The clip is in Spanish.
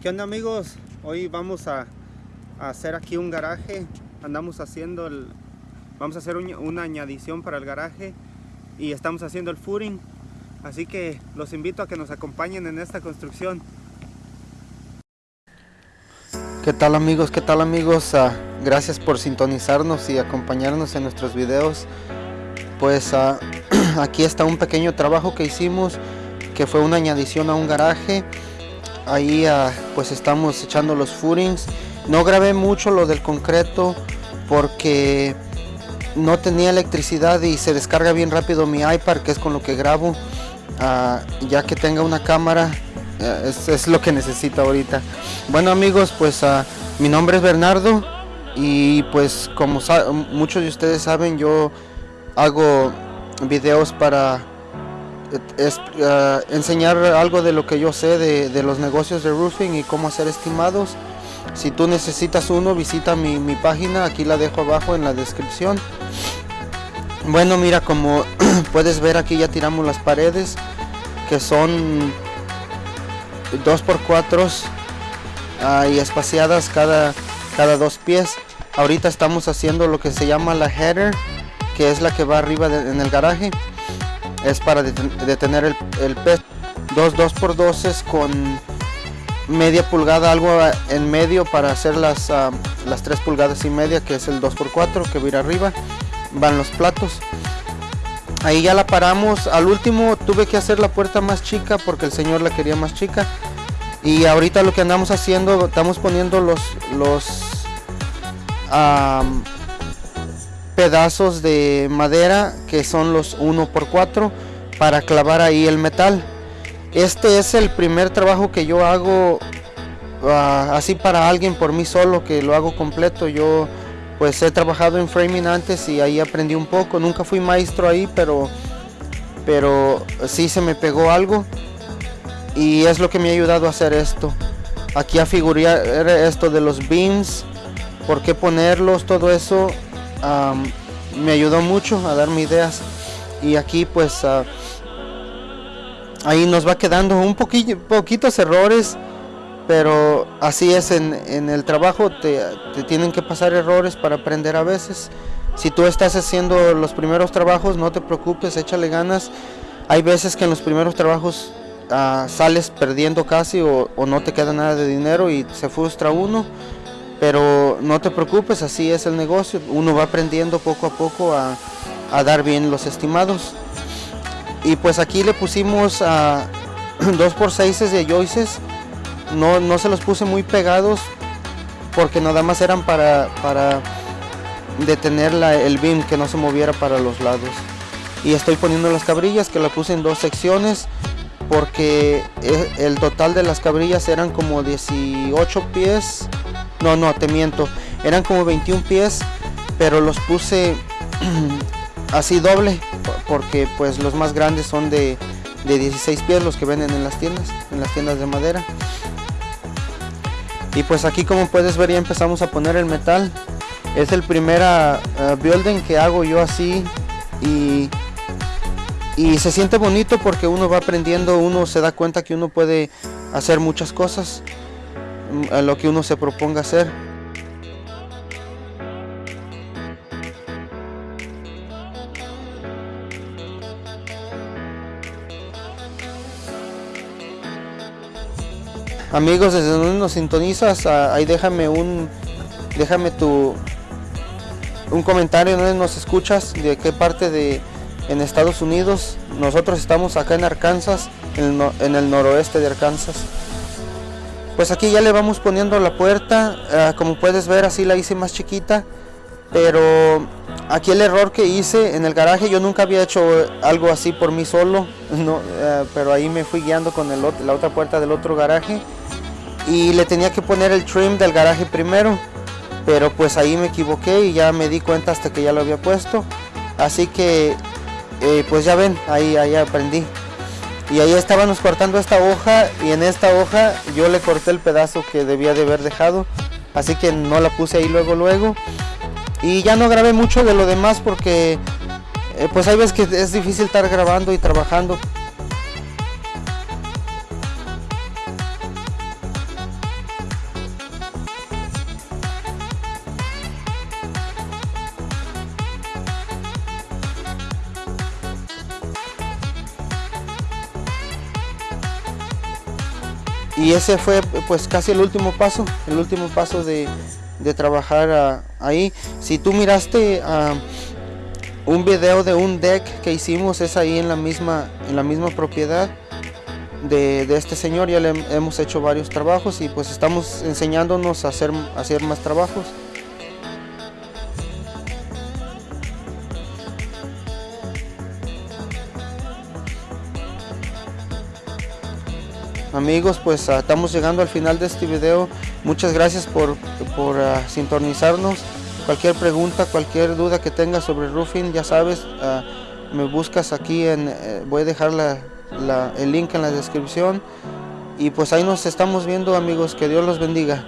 ¿Qué onda amigos? Hoy vamos a, hacer aquí un garaje. Andamos haciendo el... Vamos a hacer un- una añadición para el garaje y estamos haciendo el footing. Así que los invito a que nos acompañen en esta construcción. ¿Qué tal amigos? ¿Qué tal amigos? Ah, gracias por sintonizarnos y acompañarnos en nuestros videos. Pues ah, aquí está un pequeño trabajo que hicimos que fue una añadición a un garaje ahí ah, pues estamos echando los footings. No grabé mucho lo del concreto porque no tenía electricidad y se descarga bien rápido mi iPad que es con lo que grabo. Ah, ya que tenga una cámara eh, es, es lo que necesito ahorita. Bueno amigos pues ah, mi nombre es Bernardo y pues como muchos de ustedes saben yo hago videos para es, ah, enseñar algo de lo que yo sé de, los negocios de roofing y cómo hacer estimados. Si tú necesitas uno, visita mi, página, aquí la dejo abajo en la descripción. Bueno, mira, como puedes ver aquí ya tiramos las paredes, que son 2x4 ah, y espaciadas cada, cada dos pies. Ahorita estamos haciendo lo que se llama la header, que es la que va arriba en el garaje es para deten- detener el, el pez. Dos 2x2 con media pulgada, algo ah, en medio para hacer las, ah, las 3 pulgadas y media, que es el 2x4 que va a ir arriba. Van los platos. Ahí ya la paramos. Al último tuve que hacer la puerta más chica porque el señor la quería más chica. Y ahorita lo que andamos haciendo, estamos poniendo los, los am, pedazos de madera que son los 1x4 para clavar ahí el metal. Este es el primer trabajo que yo hago ah, así para alguien por mí solo, que lo hago completo. Yo pues he trabajado en framing antes y ahí aprendí un poco. Nunca fui maestro ahí, pero, pero sí se me pegó algo y es lo que me ha ayudado a hacer esto. Aquí a figurar esto de los beams, por qué ponerlos, todo eso me ayudó mucho a darme ideas y aquí pues ah, ahí nos va quedando un poquillo poquitos errores pero así es en, en el trabajo te, te tienen que pasar errores para aprender a veces. Si tú estás haciendo los primeros trabajos no te preocupes échale ganas. Hay veces que en los primeros trabajos ah, sales perdiendo casi o, o no te queda nada de dinero y se frustra uno pero no te preocupes, así es el negocio. Uno va aprendiendo poco a poco a, a dar bien los estimados. Y pues aquí le pusimos a 2x6 de joices. No, no se los puse muy pegados porque nada más eran para, para detener la- el beam que no se moviera para los lados. Y estoy poniendo las cabrillas que la puse en dos secciones porque eh, el total de las cabrillas eran como 18 pies no, no, te miento. Eran como 21 pies, pero los puse así doble, po- porque pues los más grandes son de, de 16 pies, los que venden en las tiendas, en las tiendas de madera. Y pues aquí como puedes ver ya empezamos a poner el metal. Es el primer building que hago yo así y, y se siente bonito porque uno va aprendiendo, uno se da cuenta que uno puede hacer muchas cosas a lo que uno se proponga hacer. Amigos, desde donde nos sintonizas, ah, ahí déjame un déjame tu un comentario donde nos escuchas, de qué parte de en Estados Unidos. Nosotros estamos acá en Arkansas, en el, en el noroeste de Arkansas. Pues aquí ya le vamos poniendo la puerta, ah, como puedes ver así la hice más chiquita, pero aquí el error que hice en el garaje, yo nunca había hecho algo así por mí solo, no, ah, pero ahí me fui guiando con la otra puerta del otro garaje y le tenía que poner el trim del garaje primero, pero pues ahí me equivoqué y ya me di cuenta hasta que ya lo había puesto, así que eh, pues ya ven, ahí, ahí aprendí. Y ahí estábamos cortando esta hoja y en esta hoja yo le corté el pedazo que debía de haber dejado. Así que no la puse ahí luego luego. Y ya no grabé mucho de lo demás porque eh, pues hay veces que es difícil estar grabando y trabajando. Y ese fue pues casi el último paso, el último paso de, de trabajar ah, ahí. Si tú miraste ah, un video de un deck que hicimos, es ahí en la misma, en la misma propiedad de, de este señor, ya le hemos hecho varios trabajos y pues estamos enseñándonos a hacer, a hacer más trabajos. Amigos pues ah, estamos llegando al final de este video. Muchas gracias por, por ah, sintonizarnos. Cualquier pregunta cualquier duda que tengas sobre roofing ya sabes ah, me buscas aquí en eh, voy a dejar la, el link en la descripción. Y pues ahí nos estamos viendo amigos. Que Dios los bendiga